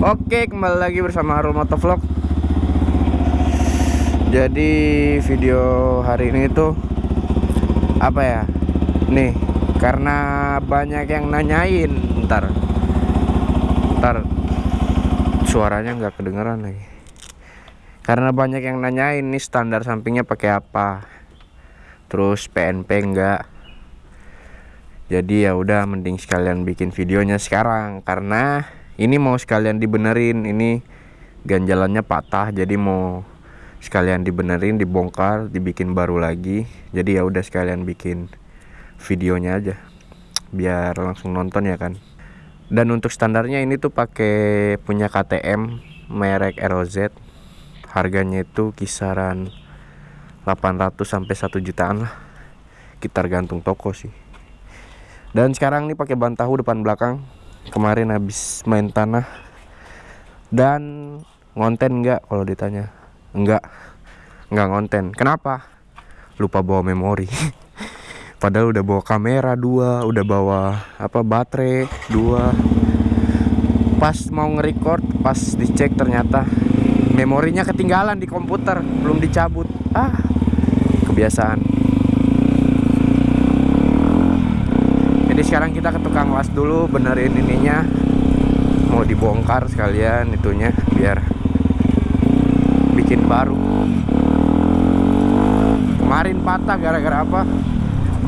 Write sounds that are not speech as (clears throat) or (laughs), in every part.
Oke, kembali lagi bersama Harul Motovlog. Jadi video hari ini tuh apa ya? Nih, karena banyak yang nanyain, ntar, ntar suaranya nggak kedengeran lagi. Karena banyak yang nanyain nih standar sampingnya pakai apa, terus PNP enggak. Jadi ya udah mending sekalian bikin videonya sekarang karena ini mau sekalian dibenerin ini ganjalannya patah jadi mau sekalian dibenerin dibongkar dibikin baru lagi. Jadi ya udah sekalian bikin videonya aja biar langsung nonton ya kan. Dan untuk standarnya ini tuh pakai punya KTM merek ROZ harganya itu kisaran 800 sampai 1 jutaan lah. Kita gantung toko sih. Dan sekarang nih pakai ban tahu depan belakang kemarin habis main tanah. Dan ngonten enggak kalau ditanya? Enggak enggak ngonten. Kenapa? Lupa bawa memori. (laughs) Padahal udah bawa kamera dua udah bawa apa baterai dua. Pas mau nge-record pas dicek ternyata memorinya ketinggalan di komputer belum dicabut. Ah kebiasaan jadi sekarang kita ke tukang las dulu benerin ininya. Mau dibongkar sekalian itunya biar bikin baru. Kemarin patah gara-gara apa?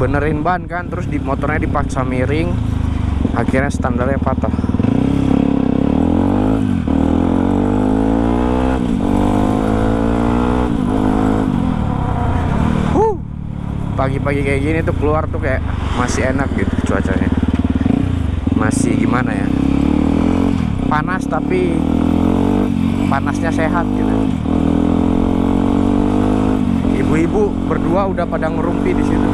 Benerin ban kan terus di motornya dipaksa miring. Akhirnya standarnya patah. Pagi-pagi kayak gini tuh keluar tuh kayak masih enak gitu cuacanya masih gimana ya? Panas tapi panasnya sehat gitu. Ibu-ibu berdua udah pada ngerumpi di situ.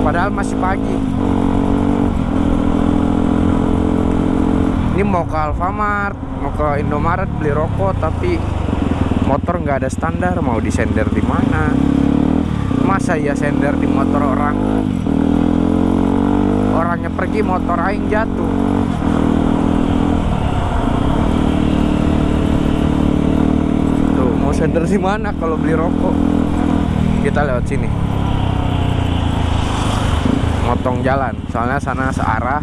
Padahal masih pagi. Ini mau ke Alfamart mau ke Indomaret beli rokok tapi motor nggak ada standar mau disender di mana? Masa ya sender di motor orang pergi motor aing jatuh. Tuh mau sender di mana kalau beli rokok? Kita lewat sini. Motong jalan. Soalnya sana searah.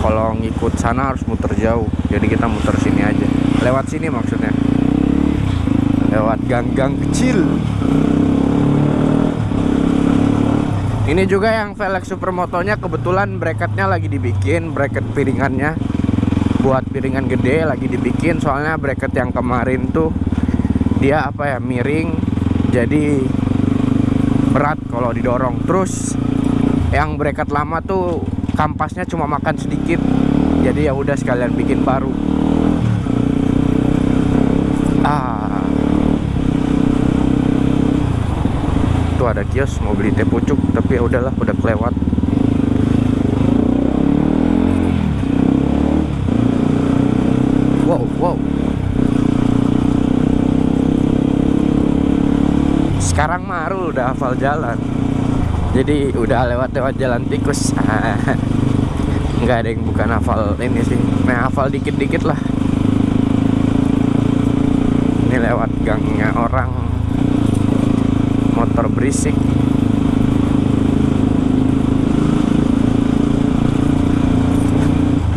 Kalau ngikut sana harus muter jauh. Jadi kita muter sini aja. Lewat sini maksudnya. Lewat gang-gang kecil ini juga yang velg supermotonya kebetulan bracketnya lagi dibikin bracket piringannya. Buat piringan gede lagi dibikin soalnya bracket yang kemarin tuh dia apa ya miring jadi berat kalau didorong. Terus yang bracket lama tuh kampasnya cuma makan sedikit jadi ya udah sekalian bikin baru ada kios mau beli teh pucuk tapi ya udahlah udah kelewat. Wow wow. Sekarang Marul udah hafal jalan. Jadi udah lewat-lewat jalan tikus. (laughs) Nggak ada yang bukan hafal ini sih. Nah hafal dikit-dikit lah. Ini lewat gangnya orang motor berisik.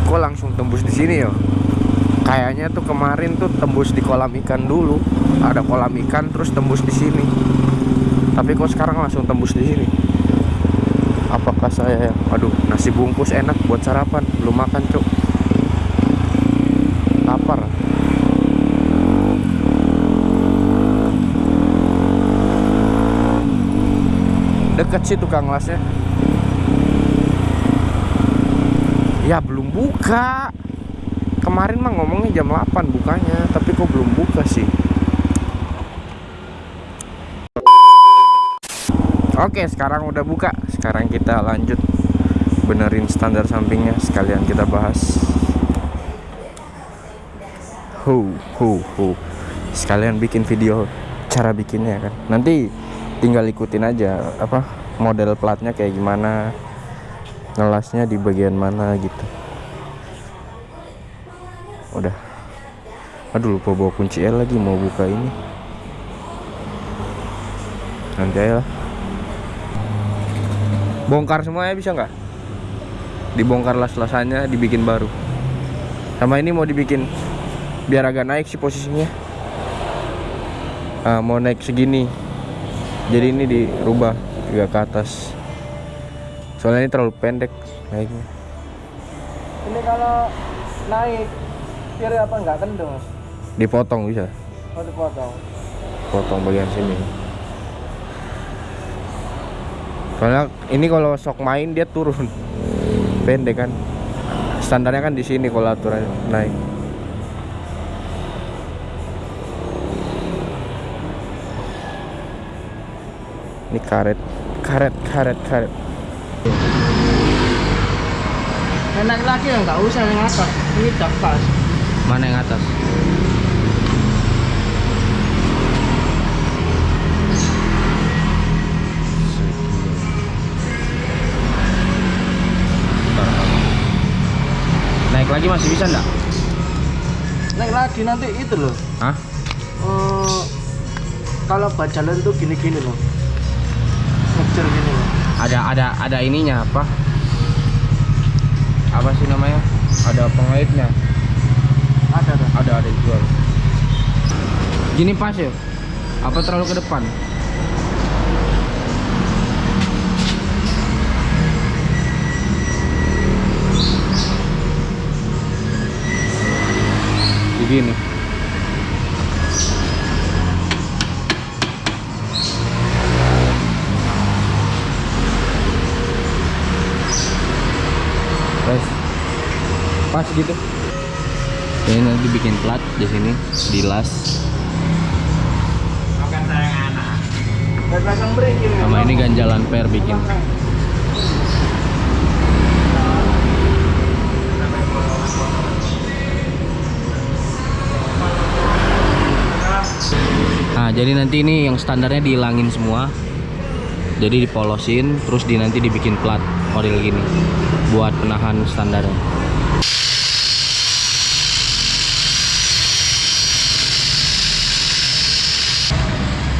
Kok langsung tembus di sini ya kayaknya tuh kemarin tuh tembus di kolam ikan dulu. Ada kolam ikan terus tembus di sini. Tapi kok sekarang langsung tembus di sini? Apakah saya aduh nasi bungkus enak buat sarapan? Belum makan cuk deket sih tukang lasnya. Ya belum buka. Kemarin mah ngomongnya jam 8 bukanya tapi kok belum buka sih? Oke sekarang udah buka. Sekarang kita lanjut benerin standar sampingnya. Sekalian kita bahas. Hu hu hu sekalian bikin video cara bikinnya kan. Nanti tinggal ikutin aja apa model platnya kayak gimana ngelasnya di bagian mana gitu. Udah. Aduh lupa bawa kunci L lagi mau buka ini. Nanti aja lah. Bongkar semuanya bisa nggak? Dibongkar las-lasannya dibikin baru. Sama ini mau dibikin biar agak naik sih posisinya. Ah, mau naik segini jadi ini dirubah juga ke atas. Soalnya ini terlalu pendek naiknya. Ini kalau naik kiri apa nggak kendor? dipotong bisa? Oh dipotong. potong bagian sini. Soalnya ini kalau sok main dia turun. Pendek kan. Standarnya kan di sini kalau aturan naik ini karet karet karet karet Enak lagi ya nggak usah yang atas. Ini pas. mana yang atas naik lagi masih bisa enggak? Naik lagi nanti itu loh. Hah? Eh, kalau buat jalan tuh gini-gini loh. Ngejar gini. Ada ada ada ininya apa? Apa sih namanya? Ada pengaitnya. Ada ada. ada ada dijual gini pas ya? Apa terlalu ke depan? Begini pas gitu. Ini nanti bikin plat di sini di las. Dan pasang brake ini. sama ini ganjalan per bikin. Nah jadi nanti ini yang standarnya dihilangin semua. Jadi dipolosin terus di nanti dibikin plat model gini buat penahan standarnya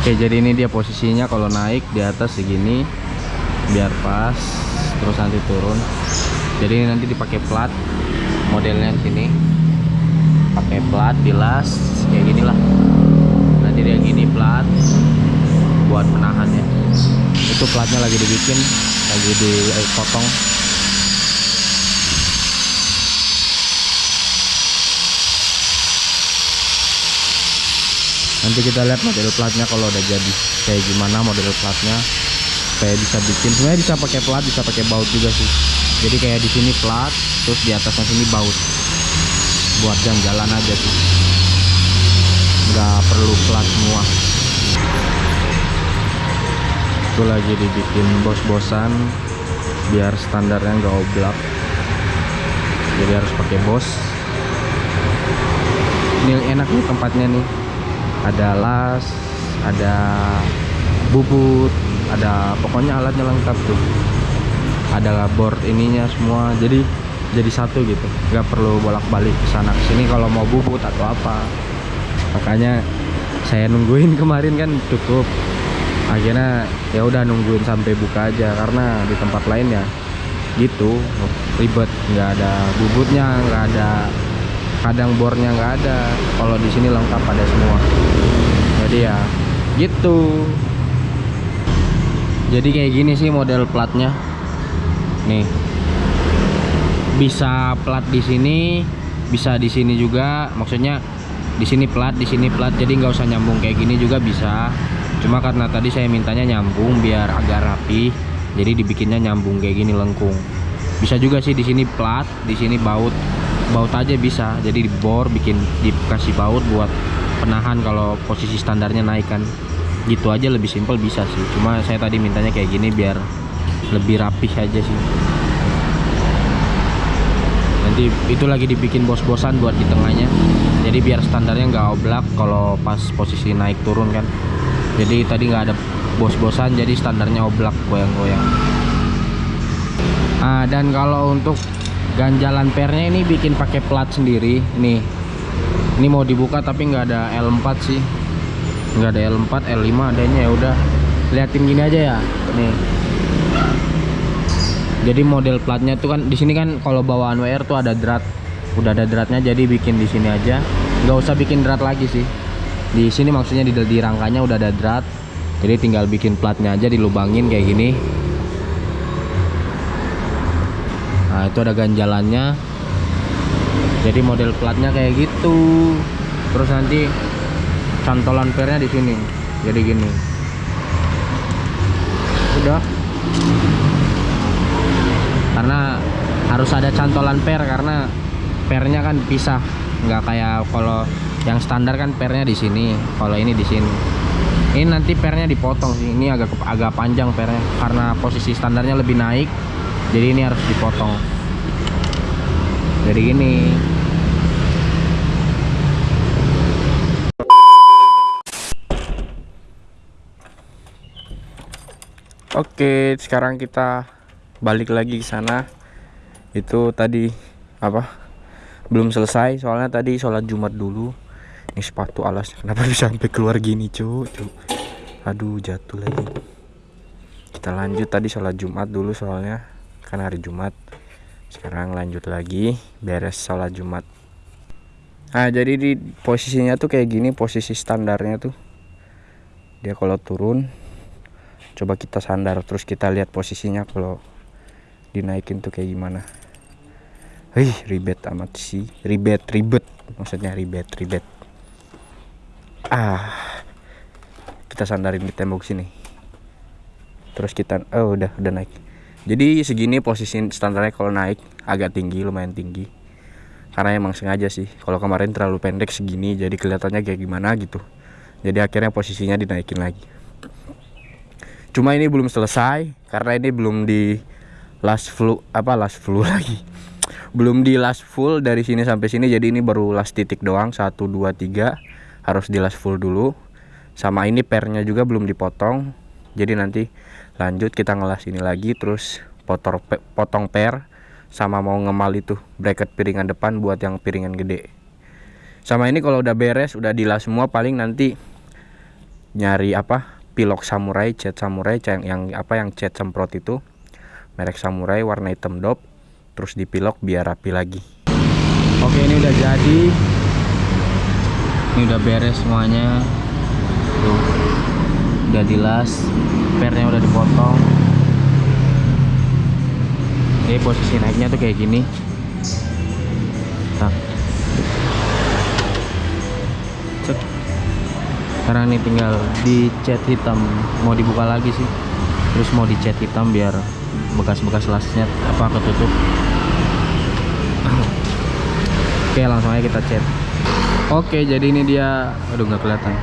Oke jadi ini dia posisinya kalau naik di atas segini biar pas terus nanti turun. Jadi ini nanti dipakai plat modelnya sini. Pakai plat dilas kayak gini lah nanti dia gini plat buat penahannya itu platnya lagi dibikin lagi dipotong nanti kita lihat model platnya kalau udah jadi kayak gimana model platnya. Kayak bisa bikin sebenarnya bisa pakai plat bisa pakai baut juga sih. Jadi kayak di sini plat terus di atasnya sini baut. Buat jalan-jalan aja sih. Nggak perlu plat semua. Itu lagi dibikin bos-bosan biar standarnya nggak oblak. Jadi harus pakai bos. Ini enak nih tempatnya nih ada las ada bubut ada pokoknya alatnya lengkap tuh. Ada board ininya semua jadi jadi satu gitu. Nggak perlu bolak-balik ke sana sini kalau mau bubut atau apa. Makanya saya nungguin (laughs) kemarin kan cukup. Akhirnya ya udah nungguin sampai buka aja karena di tempat lain ya gitu ribet. Nggak ada bubutnya nggak ada kadang bornya nggak ada. Kalau di sini lengkap ada semua. Jadi ya gitu. Jadi kayak gini sih model platnya. Nih. Bisa plat di sini bisa di sini juga. Maksudnya di sini plat di sini plat. Jadi nggak usah nyambung kayak gini juga bisa. Cuma karena tadi saya mintanya nyambung biar agak rapi. Jadi dibikinnya nyambung kayak gini lengkung. Bisa juga sih di sini plat di sini baut baut aja bisa. Jadi dibor bikin dikasih baut buat penahan kalau posisi standarnya naik kan. Gitu aja lebih simpel bisa sih. Cuma saya tadi mintanya kayak gini biar lebih rapih aja sih. Nanti itu lagi dibikin bos-bosan buat di tengahnya. Jadi biar standarnya nggak oblak kalau pas posisi naik turun kan. Jadi tadi nggak ada bos-bosan jadi standarnya oblak goyang-goyang. Ah dan kalau untuk ganjalan pernya ini bikin pakai plat sendiri. Nih. Ini mau dibuka tapi nggak ada L4 sih. Nggak ada L4 L5 adanya ya udah. Liatin gini aja ya. Nih. Jadi model platnya tuh kan di sini kan kalau bawaan WR tuh ada drat. Udah ada dratnya jadi bikin di sini aja. Nggak usah bikin drat lagi sih. Di sini maksudnya di, di rangkanya udah ada drat. Jadi tinggal bikin platnya aja dilubangin kayak gini nah itu ada ganjalannya. Jadi model platnya kayak gitu. Terus nanti cantolan pernya di sini. Jadi gini. Udah. Karena harus ada cantolan per karena pernya kan pisah nggak kayak kalau yang standar kan pernya di sini kalau ini di sini. Ini nanti pernya dipotong. Sih ini agak agak panjang pernya karena posisi standarnya lebih naik jadi ini harus dipotong jadi gini Oke, sekarang kita balik lagi ke sana. Itu tadi apa? Belum selesai, soalnya tadi sholat Jumat dulu. Ini sepatu alas, kenapa bisa sampai keluar gini, cu? cu. Aduh, jatuh lagi. Kita lanjut tadi sholat Jumat dulu soalnya kan hari Jumat. Sekarang lanjut lagi, beres sholat Jumat. Nah, jadi di posisinya tuh kayak gini, posisi standarnya tuh. Dia kalau turun coba kita sandar terus kita lihat posisinya kalau dinaikin tuh kayak gimana Hih, ribet amat sih ribet ribet maksudnya ribet ribet ah kita sandarin di tembok sini terus kita oh udah udah naik jadi segini posisi standarnya kalau naik agak tinggi lumayan tinggi. Karena emang sengaja sih. Kalau kemarin terlalu pendek segini jadi kelihatannya kayak gimana gitu. Jadi akhirnya posisinya dinaikin lagi. Cuma ini belum selesai karena ini belum di last full apa last full (laughs) lagi. Belum di last full dari sini sampai sini jadi ini baru last titik doang. 1 2 3 harus di last full dulu. Sama ini pernya juga belum dipotong jadi nanti lanjut kita ngelas ini lagi terus potor potong per sama mau ngemal itu bracket piringan depan buat yang piringan gede. Sama ini kalau udah beres udah dilas semua paling nanti nyari apa pilok samurai cat samurai yang, yang apa yang cat semprot itu. Merek samurai warna hitam dop terus dipilok biar rapi lagi. Oke ini udah jadi. Ini udah beres semuanya. Tuh udah dilas pernya udah dipotong. Ini posisi naiknya tuh kayak gini. Nah. Cek sekarang ini tinggal dicat hitam. Mau dibuka lagi sih. Terus mau dicat hitam biar bekas-bekas lasnya apa ketutup. (clears throat) Oke langsung aja kita cat. Oke jadi ini dia. Aduh nggak kelihatan.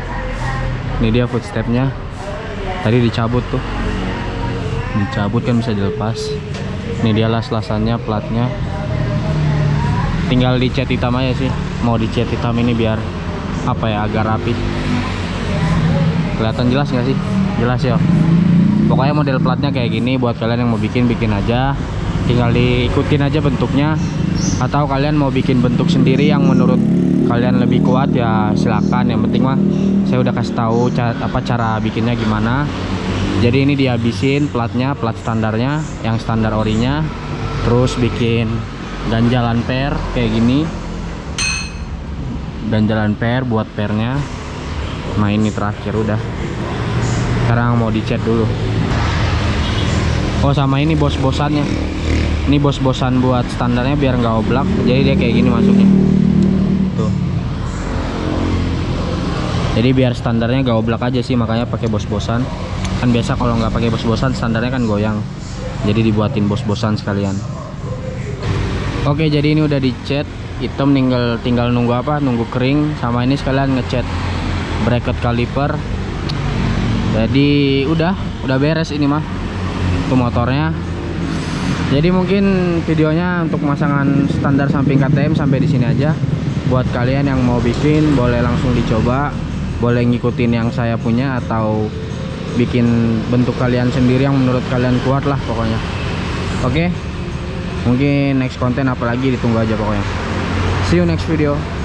Ini dia footstepnya tadi dicabut tuh. Dicabut kan bisa dilepas. Ini dia las-lasannya platnya. Tinggal dicat hitam aja sih. Mau dicat hitam ini biar apa ya agar rapi. Kelihatan jelas nggak sih? Jelas ya. Pokoknya model platnya kayak gini buat kalian yang mau bikin bikin aja tinggal diikutin aja bentuknya. Atau kalian mau bikin bentuk sendiri yang menurut kalian lebih kuat ya silakan. Yang penting mah saya udah kasih tahu cara, apa cara bikinnya gimana. Jadi ini dihabisin platnya plat standarnya yang standar orinya. Terus bikin ganjalan per kayak gini. Ganjalan per buat pernya. Nah ini terakhir udah. Sekarang mau dicat dulu. Oh sama ini bos-bosannya ini bos-bosan buat standarnya biar nggak oblak jadi dia kayak gini masuknya. Tuh. Jadi biar standarnya gak oblak aja sih makanya pakai bos-bosan. Kan biasa kalau nggak pakai bos-bosan standarnya kan goyang. Jadi dibuatin bos-bosan sekalian. Oke jadi ini udah dicat. Hitam tinggal tinggal nunggu apa? Nunggu kering sama ini sekalian ngecat bracket kaliper jadi udah udah beres ini mah. Itu motornya jadi mungkin videonya untuk pemasangan standar samping KTM sampai di sini aja. Buat kalian yang mau bikin boleh langsung dicoba. Boleh ngikutin yang saya punya atau bikin bentuk kalian sendiri yang menurut kalian kuat lah pokoknya. Oke? Mungkin next konten apalagi ditunggu aja pokoknya. See you next video